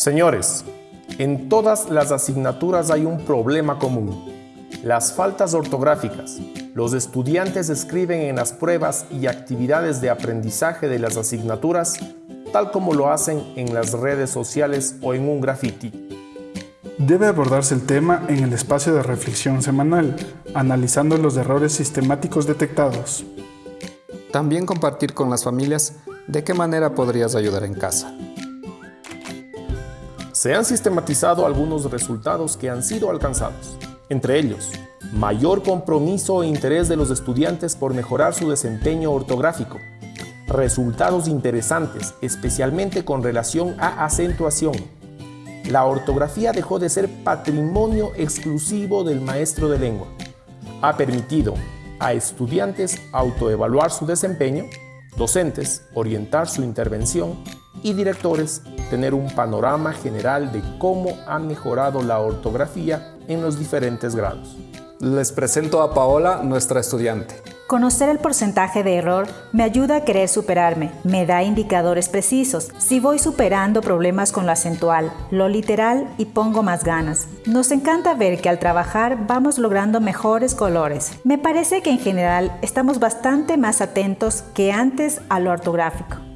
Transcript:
Señores, en todas las asignaturas hay un problema común. Las faltas ortográficas. Los estudiantes escriben en las pruebas y actividades de aprendizaje de las asignaturas tal como lo hacen en las redes sociales o en un graffiti. Debe abordarse el tema en el espacio de reflexión semanal, analizando los errores sistemáticos detectados. También compartir con las familias de qué manera podrías ayudar en casa. Se han sistematizado algunos resultados que han sido alcanzados, entre ellos, mayor compromiso e interés de los estudiantes por mejorar su desempeño ortográfico, resultados interesantes, especialmente con relación a acentuación. La ortografía dejó de ser patrimonio exclusivo del maestro de lengua. Ha permitido a estudiantes autoevaluar su desempeño, docentes orientar su intervención y directores tener un panorama general de cómo ha mejorado la ortografía en los diferentes grados. Les presento a Paola, nuestra estudiante. Conocer el porcentaje de error me ayuda a querer superarme, me da indicadores precisos, si voy superando problemas con lo acentual, lo literal y pongo más ganas. Nos encanta ver que al trabajar vamos logrando mejores colores. Me parece que en general estamos bastante más atentos que antes a lo ortográfico.